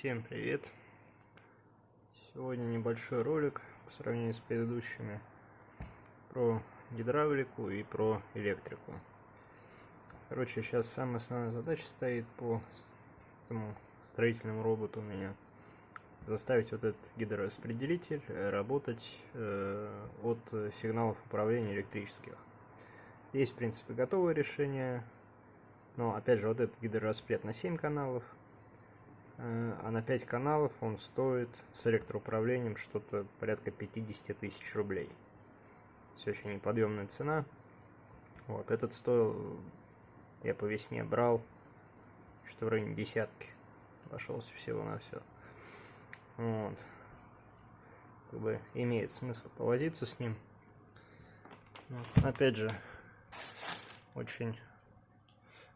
Всем привет! Сегодня небольшой ролик по сравнению с предыдущими про гидравлику и про электрику. Короче, сейчас самая основная задача стоит по этому строительному роботу у меня. Заставить вот этот гидрораспределитель работать э, от сигналов управления электрических. Есть, в принципе, готовое решение, но, опять же, вот этот гидрораспред на 7 каналов – а на 5 каналов он стоит с электроуправлением что-то порядка 50 тысяч рублей. Все очень неподъемная цена. Вот, этот стоил, я по весне брал, что в районе десятки. Обошелся всего на все. Вот. Как бы имеет смысл повозиться с ним. Вот. Опять же, очень,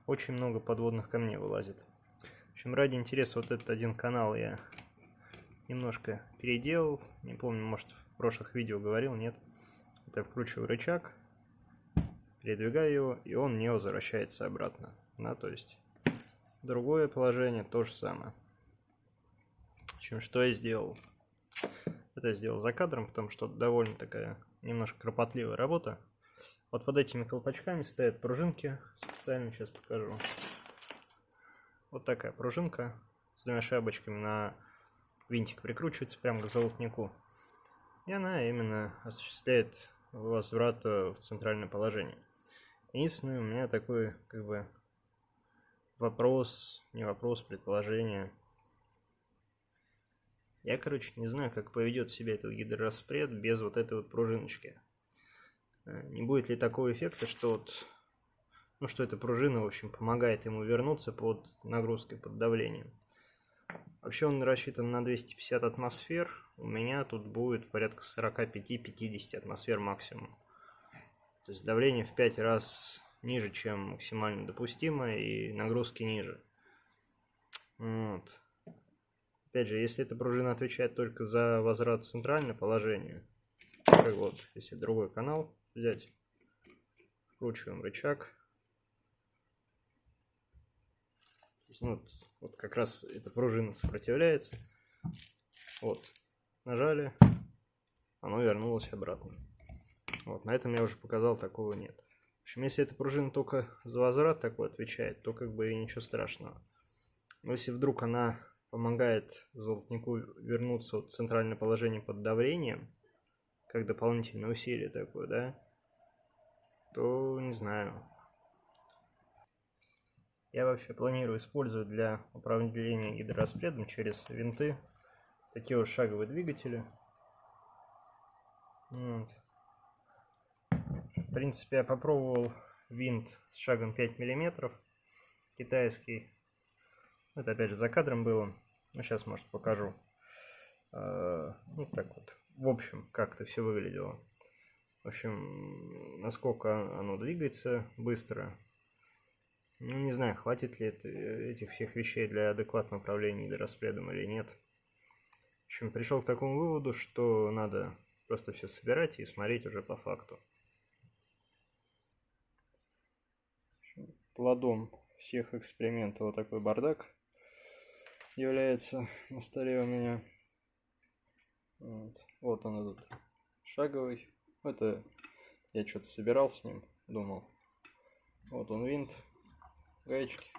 очень много подводных камней вылазит общем, ради интереса вот этот один канал я немножко переделал. Не помню, может в прошлых видео говорил, нет. Это я вкручиваю рычаг, передвигаю его, и он не возвращается обратно. Да, то есть другое положение то же самое. В общем, что я сделал? Это я сделал за кадром, потому что довольно такая немножко кропотливая работа. Вот под этими колпачками стоят пружинки. Специально сейчас покажу. Вот такая пружинка с двумя шайбочками на винтик прикручивается прямо к золотнику. И она именно осуществляет возврат в центральное положение. Единственное, у меня такой, как бы, вопрос, не вопрос, предположение. Я, короче, не знаю, как поведет себя этот гидрораспред без вот этой вот пружиночки. Э, не будет ли такого эффекта, что вот ну, что эта пружина, в общем, помогает ему вернуться под нагрузкой, под давлением. Вообще он рассчитан на 250 атмосфер, у меня тут будет порядка 45-50 атмосфер максимум. То есть давление в 5 раз ниже, чем максимально допустимо, и нагрузки ниже. Вот. Опять же, если эта пружина отвечает только за возврат в центральное положение, вот, если другой канал взять, вкручиваем рычаг, ну, вот как раз эта пружина сопротивляется. Вот, нажали, оно вернулось обратно. Вот, на этом я уже показал, такого нет. В общем, если эта пружина только за возврат такой отвечает, то как бы и ничего страшного. Но если вдруг она помогает золотнику вернуться в центральное положение под давлением, как дополнительное усилие такое, да, то не знаю, я вообще планирую использовать для управления гидрораспредом через винты такие вот шаговые двигатели. Вот. В принципе, я попробовал винт с шагом 5 миллиметров, китайский. Это опять же за кадром было. Ну, сейчас, может, покажу. Вот так вот. В общем, как это все выглядело. В общем, насколько оно двигается быстро, ну, не знаю, хватит ли это, этих всех вещей для адекватного управления гидрораспредом или нет. В общем, пришел к такому выводу, что надо просто все собирать и смотреть уже по факту. Плодом всех экспериментов вот такой бардак является на столе у меня. Вот, вот он этот шаговый. Это я что-то собирал с ним, думал. Вот он винт гаечки,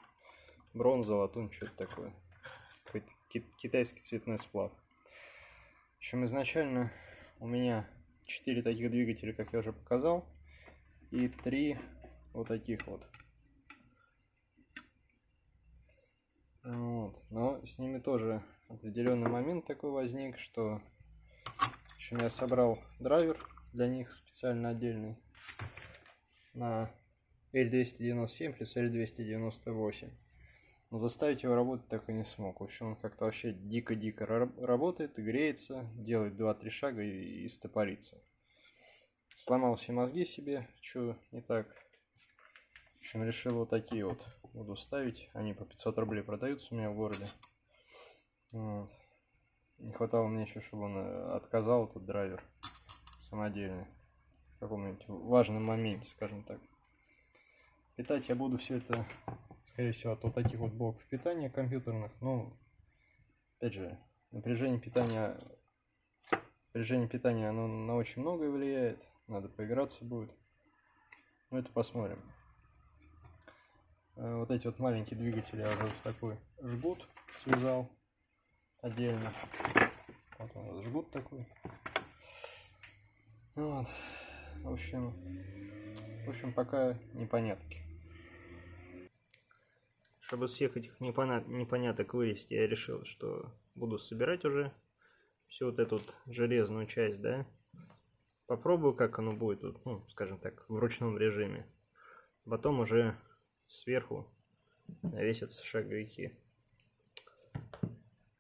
бронза, латунь, что-то такое. Китайский цветной сплав. В общем, изначально у меня 4 таких двигателя, как я уже показал, и 3 вот таких вот. Вот. Но с ними тоже определенный момент такой возник, что в общем, я собрал драйвер для них специально отдельный на L297 плюс L298. Но заставить его работать так и не смог. В общем, он как-то вообще дико-дико работает, греется, делает 2-3 шага и, и стопорится. Сломал все мозги себе, что не так. В общем, решил вот такие вот буду ставить. Они по 500 рублей продаются у меня в городе. Вот. Не хватало мне еще, чтобы он э, отказал этот драйвер самодельный. В каком-нибудь важном моменте, скажем так. Питать я буду все это, скорее всего, от вот таких вот блоков питания компьютерных. Ну, опять же, напряжение питания, напряжение питания, оно на очень многое влияет. Надо поиграться будет. Но это посмотрим. Э, вот эти вот маленькие двигатели я уже в такой жгут связал отдельно. Вот он жгут такой. Вот. В общем, в общем, пока непонятки. Чтобы всех этих непонят... непоняток вывести, я решил, что буду собирать уже всю вот эту вот железную часть, да. Попробую, как оно будет, вот, ну, скажем так, в ручном режиме. Потом уже сверху навесятся шаговики.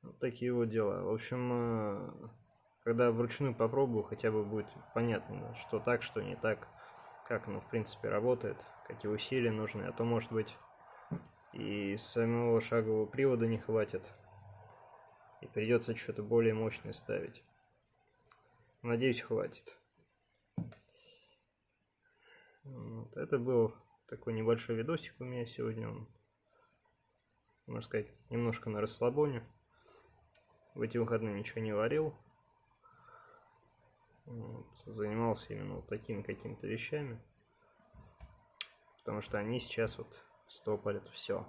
Вот такие вот дела. В общем, э, когда вручную попробую, хотя бы будет понятно, что так, что не так, как оно в принципе работает, какие усилия нужны, а то может быть и самого шагового привода не хватит. И придется что-то более мощное ставить. Надеюсь, хватит. Вот. Это был такой небольшой видосик у меня сегодня. Он, можно сказать, немножко на расслабоне. В эти выходные ничего не варил. Вот. Занимался именно вот такими какими-то вещами. Потому что они сейчас вот стопорят все.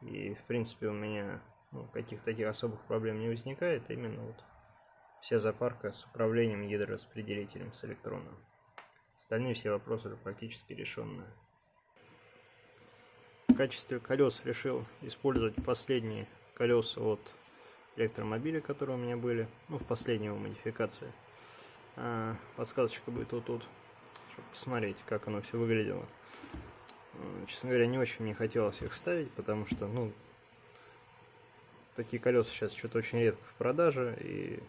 И, в принципе, у меня ну, каких-то таких особых проблем не возникает. Именно вот вся запарка с управлением гидрораспределителем с электроном. Остальные все вопросы уже практически решенные. В качестве колес решил использовать последние колеса от электромобиля, которые у меня были, ну, в последней его модификации. А, подсказочка будет вот тут, чтобы посмотреть, как оно все выглядело. Честно говоря, не очень мне хотелось их ставить, потому что, ну, такие колеса сейчас что-то очень редко в продаже, и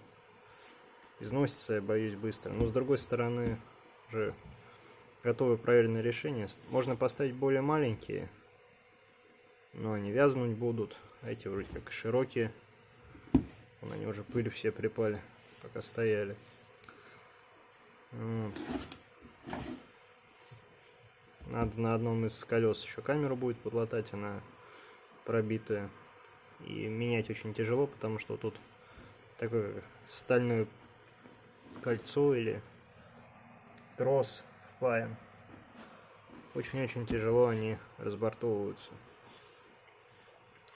износится, я боюсь, быстро. Но, с другой стороны, уже готовые проверенные решения. Можно поставить более маленькие, но они вязнуть будут. А эти вроде как широкие. Вон они уже пыль все припали, пока стояли. Вот. Надо на одном из колес еще камеру будет подлатать, она пробитая. И менять очень тяжело, потому что тут такое стальное кольцо или трос впаян. Очень-очень тяжело они разбортовываются.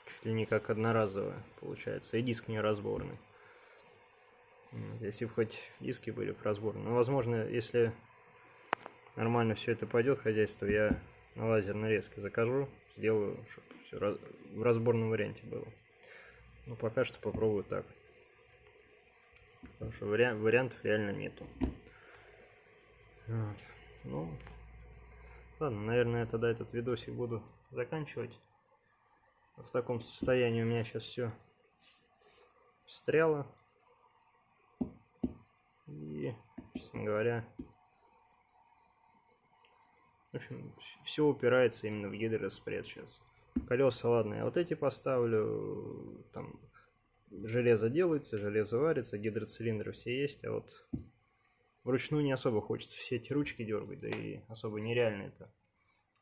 Чуть ли не как одноразовые получается. И диск не разборный. Если бы хоть диски были бы разборные. Но возможно, если нормально все это пойдет, хозяйство, я на лазерной резке закажу, сделаю, чтобы все в разборном варианте было. Но пока что попробую так. Потому что вариа вариантов реально нету. Вот. Ну, ладно, наверное, я тогда этот видосик буду заканчивать. В таком состоянии у меня сейчас все встряло. И, честно говоря, в общем, все упирается именно в гидроспред сейчас. Колеса, ладно, я вот эти поставлю, там железо делается, железо варится, гидроцилиндры все есть, а вот вручную не особо хочется все эти ручки дергать, да и особо нереально это.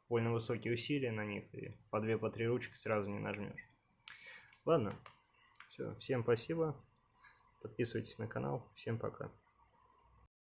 Больно высокие усилия на них, и по две, по три ручки сразу не нажмешь. Ладно, все, всем спасибо, подписывайтесь на канал, всем пока.